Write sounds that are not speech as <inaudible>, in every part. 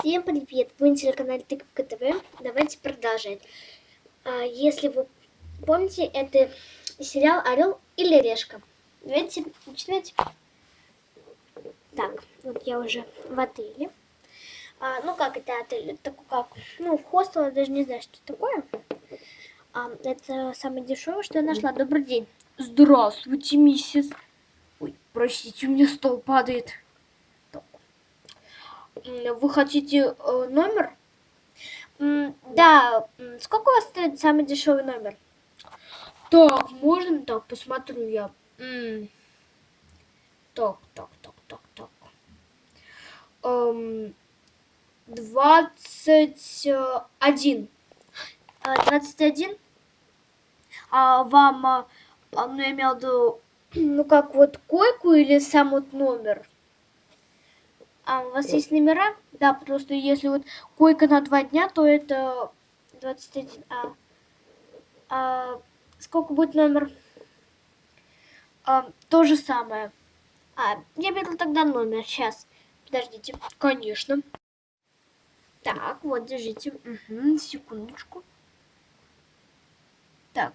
Всем привет! Вы на телеканале Тыковка ТВ. Давайте продолжать. А, если вы помните, это сериал «Орел или решка». Давайте начинать. Так, вот я уже в отеле. А, ну, как это отель? Это такой как, ну, хостел, я даже не знаю, что такое. А, это самое дешевое, что я нашла. Добрый день. Здравствуйте, миссис. Ой, простите, у меня стол падает. Вы хотите э, номер? Да. Сколько у вас стоит самый дешевый номер? Так, можно так, посмотрю я. Так, так, так, так, так. Эм, двадцать один. А, двадцать один? А вам, а, ну, я имел в виду, <clears throat> ну, как вот койку или сам вот номер? А у вас есть номера? Да, просто если вот койка на два дня, то это 21. А, а сколько будет номер? А, то же самое. А, я беру тогда номер. Сейчас. Подождите. Конечно. Так, вот, держите. Угу, секундочку. Так.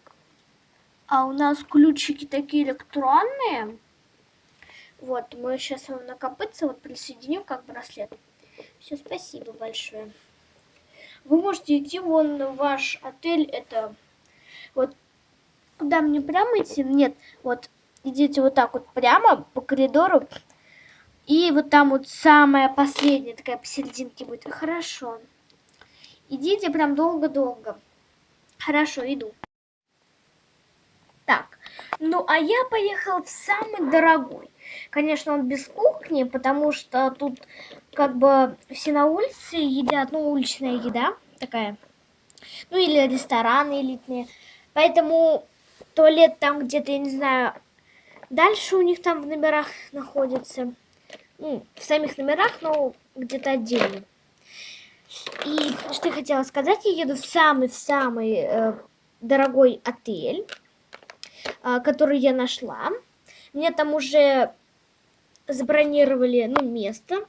А у нас ключики такие электронные. Вот, мы сейчас вам на копытце вот присоединим как браслет. Все, спасибо большое. Вы можете идти вон в ваш отель, это вот куда мне прямо идти? Нет, вот идите вот так вот прямо по коридору. И вот там вот самая последняя такая посерединке будет. Хорошо. Идите прям долго-долго. Хорошо, иду. Так, ну а я поехал в самый дорогой. Конечно, он без кухни, потому что тут как бы все на улице едят, ну, уличная еда такая. Ну, или рестораны элитные. Поэтому туалет там где-то, я не знаю, дальше у них там в номерах находится. Ну, в самих номерах, но где-то отдельно. И что я хотела сказать, я еду в самый-самый э, дорогой отель, э, который я нашла. Мне там уже забронировали ну, место.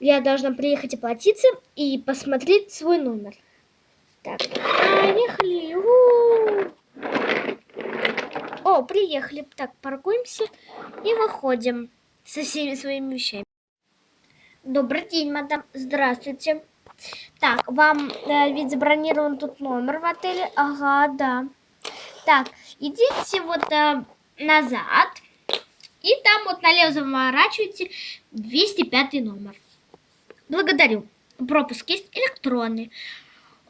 Я должна приехать оплатиться и посмотреть свой номер. Так, поехали. У -у -у. О, приехали. Так, паркуемся и выходим со всеми своими вещами. Добрый день, мадам. Здравствуйте. Так, вам э, ведь забронирован тут номер в отеле? Ага, да. Так, идите вот э, назад. И там вот налево заворачиваете 205 номер. Благодарю. Пропуск есть электронный.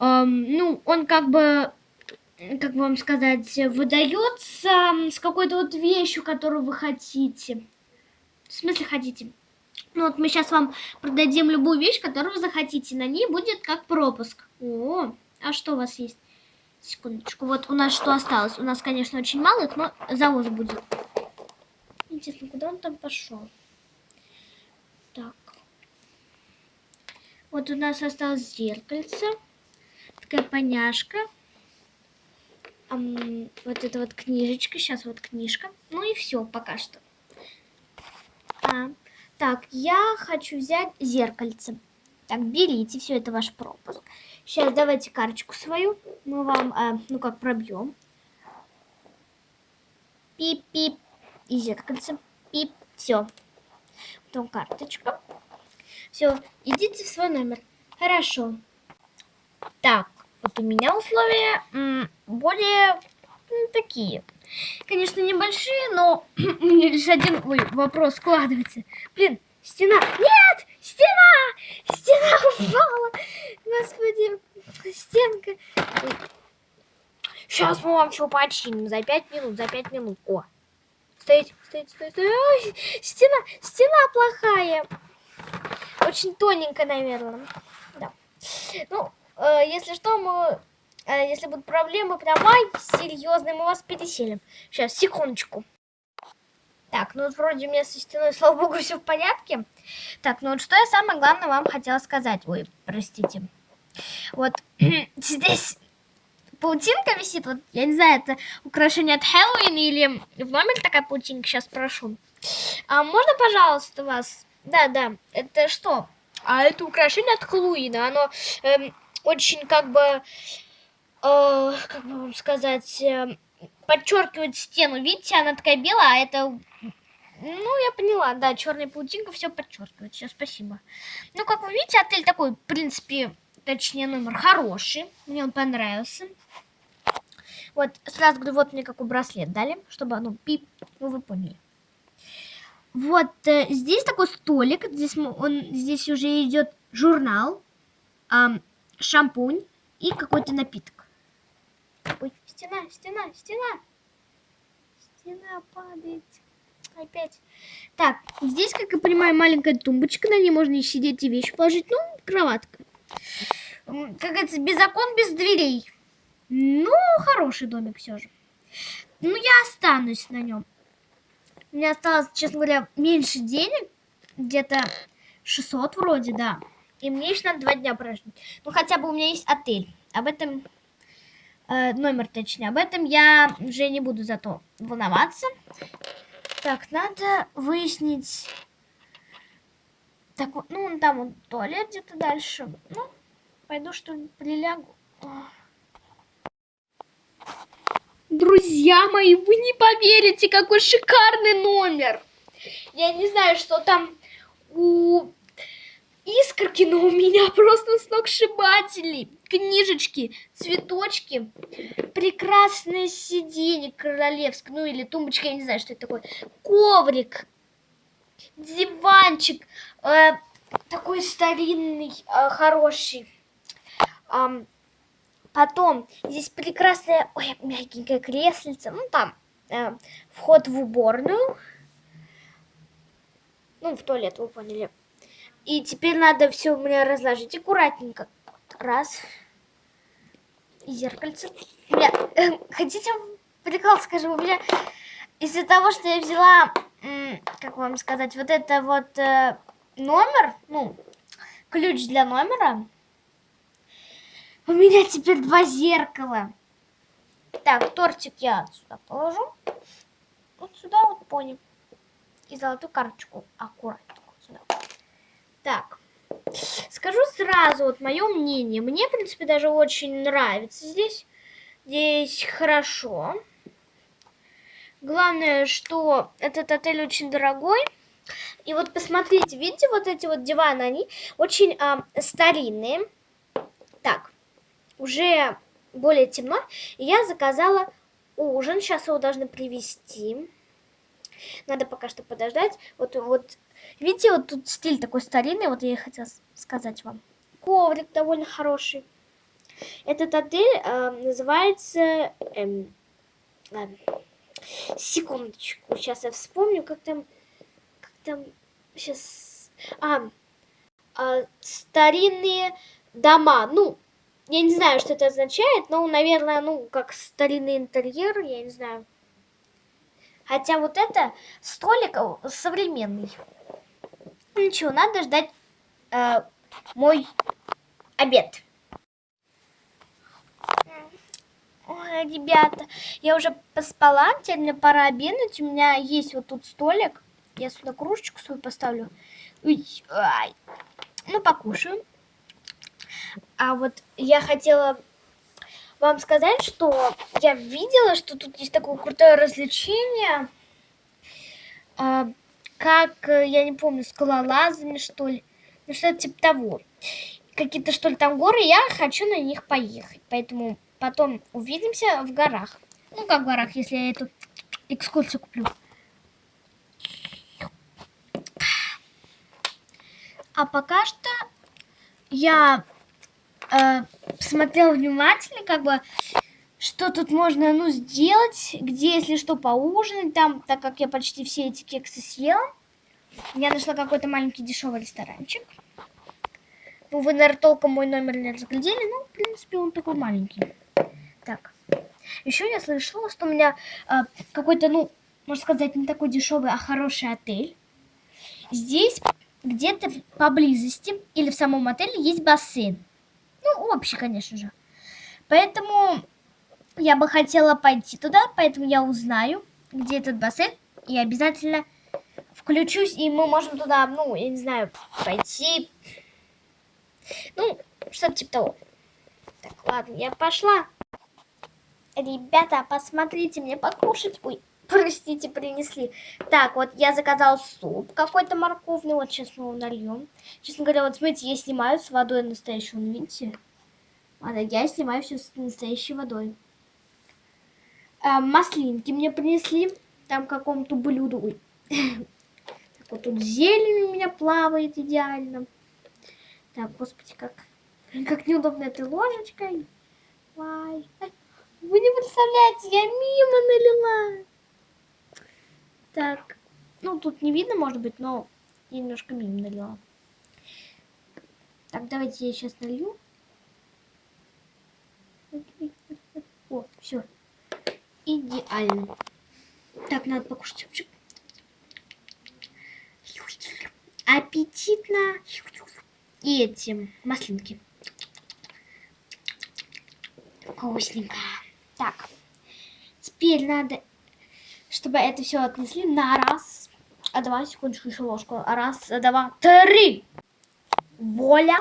Эм, ну, он как бы, как вам сказать, выдается с какой-то вот вещью, которую вы хотите. В смысле хотите? Ну вот мы сейчас вам продадим любую вещь, которую вы захотите. На ней будет как пропуск. О, а что у вас есть? Секундочку. Вот у нас что осталось? У нас, конечно, очень мало их, но завоз будет. Интересно, куда он там пошел? Так. Вот у нас осталось зеркальце. Такая поняшка. Ам, вот это вот книжечка. Сейчас вот книжка. Ну и все пока что. А, так, я хочу взять зеркальце. Так, берите, все это ваш пропуск. Сейчас давайте карточку свою. Мы вам, а, ну как, пробьем. Пип-пип и зеркальце. И все. Потом карточка. Все, идите в свой номер. Хорошо. Так, вот у меня условия более такие. Конечно, небольшие, но <clears throat> у меня лишь один ой, вопрос складывается. Блин, стена. Нет! Стена! Стена <laughs> упала! Господи, стенка. Сейчас мы вам все починим. За пять минут, за пять минут. О, Стоять, стоять, стоять, стоять. Ой, стена, стена плохая. Очень тоненькая, наверное. Да. Ну, э, если что, мы... Э, если будут проблемы, прям, ай, серьезные, мы вас переселим. Сейчас, секундочку. Так, ну вот вроде у меня со стеной, слава богу, все в порядке. Так, ну вот что я самое главное вам хотела сказать. Ой, простите. Вот <clears throat> здесь паутинка висит. Вот, я не знаю, это украшение от Хэллоуина или в номере такая паутинка, сейчас прошу. А можно, пожалуйста, вас? Да, да, это что? А это украшение от Хэллоуина. Оно эм, очень как бы, э, как бы вам сказать, э, подчеркивает стену. Видите, она такая белая, а это... Ну, я поняла, да, черная паутинка все подчеркивает. Все, спасибо. Ну, как вы видите, отель такой, в принципе, точнее, номер хороший. Мне он понравился. Вот, сразу говорю, вот мне какой браслет дали, чтобы, ну, пип, ну, вы поняли. Вот э, здесь такой столик, здесь он здесь уже идет журнал, э, шампунь и какой-то напиток. Ой, стена, стена, стена. Стена падает. Опять. Так, здесь, как я понимаю, маленькая тумбочка, на ней можно и сидеть, и вещи положить. Ну, кроватка. Как говорится, без окон, без дверей. Ну, хороший домик все же. Ну, я останусь на нем. У меня осталось, честно говоря, меньше денег. Где-то 600 вроде, да. И мне еще надо два дня прожить. Ну, хотя бы у меня есть отель. Об этом... Э, номер, точнее. Об этом я уже не буду зато волноваться. Так, надо выяснить... Так, ну, там вот туалет где-то дальше. Ну, пойду, что ли, прилягу. Друзья мои, вы не поверите, какой шикарный номер. Я не знаю, что там у искорки, но у меня просто сногсшибатели. Книжечки, цветочки, прекрасное сиденье королевское, ну или тумбочка, я не знаю, что это такое, коврик, диванчик, э, такой старинный, э, хороший. Э, Потом здесь прекрасная, ой, мягенькая креслица. Ну, там э, вход в уборную. Ну, в туалет, вы поняли. И теперь надо все у меня разложить аккуратненько. Раз. И зеркальце. У меня, э, хотите прикол скажу? У меня из-за того, что я взяла, как вам сказать, вот это вот э, номер, ну, ключ для номера, у меня теперь два зеркала. Так, тортик я сюда положу. Вот сюда вот пони. И золотую карточку аккуратно сюда. Так. Скажу сразу вот мое мнение. Мне, в принципе, даже очень нравится здесь. Здесь хорошо. Главное, что этот отель очень дорогой. И вот посмотрите, видите, вот эти вот диваны, они очень а, старинные. Так, уже более темно, я заказала ужин. Сейчас его должны привезти. Надо пока что подождать. Вот, вот, видите, вот тут стиль такой старинный, вот я и хотела сказать вам. Коврик довольно хороший. Этот отель э, называется... Эм, ладно, секундочку, сейчас я вспомню, как там... Как там... Сейчас... А, а старинные дома. Ну, я не знаю, что это означает, но, наверное, ну, как старинный интерьер, я не знаю. Хотя вот это столик э, современный. Ничего, надо ждать э, мой обед. Ой, ребята, я уже поспала, теперь мне пора обедать. У меня есть вот тут столик. Я сюда кружечку свою поставлю. Ой, ай. Ну, покушаю. А вот я хотела вам сказать, что я видела, что тут есть такое крутое развлечение, а, как, я не помню, скалолазами, что ли, ну что-то типа того. Какие-то, что ли, там горы, я хочу на них поехать, поэтому потом увидимся в горах. Ну, как в горах, если я эту экскурсию куплю. А пока что я э, посмотрел внимательно, как бы, что тут можно, ну, сделать, где, если что, поужинать там, так как я почти все эти кексы съела. Я нашла какой-то маленький дешевый ресторанчик. Ну, вы, наверное, толком мой номер не разглядели, но, в принципе, он такой маленький. Так. Еще я слышала, что у меня э, какой-то, ну, можно сказать, не такой дешевый, а хороший отель. Здесь где-то поблизости или в самом отеле есть бассейн. Ну, общий, конечно же. Поэтому я бы хотела пойти туда, поэтому я узнаю, где этот бассейн, и обязательно включусь, и мы можем туда, ну, я не знаю, пойти. Ну, что-то типа того. Так, ладно, я пошла. Ребята, посмотрите, мне покушать. Ой, <laughs> простите, принесли. Так, вот я заказал суп какой-то морковный. Вот сейчас мы его нальем. Честно говоря, вот смотрите, я снимаю с водой настоящей. Вон, видите? Ладно, я снимаю все с настоящей водой. А, маслинки мне принесли. Там какому-то блюду. Ой. <laughs> Так, вот тут зелень у меня плавает идеально. Так, господи, как, как неудобно этой ложечкой. Ай, ай. Вы не представляете, я мимо налила. Так, ну тут не видно, может быть, но я немножко мимо налила. Так, давайте я сейчас налью. О, все. Идеально. Так, надо покушать. Аппетитно. И эти маслинки. Вкусненько. Так, теперь надо, чтобы это все отнесли на раз. А давай секундочку еще ложку. Раз, два, три. Воля.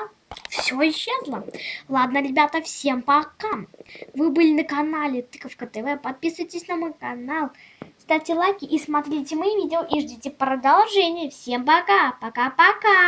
Все исчезло. Ладно, ребята, всем пока. Вы были на канале Тыковка ТВ. Подписывайтесь на мой канал. Ставьте лайки и смотрите мои видео и ждите продолжения. Всем пока. Пока-пока.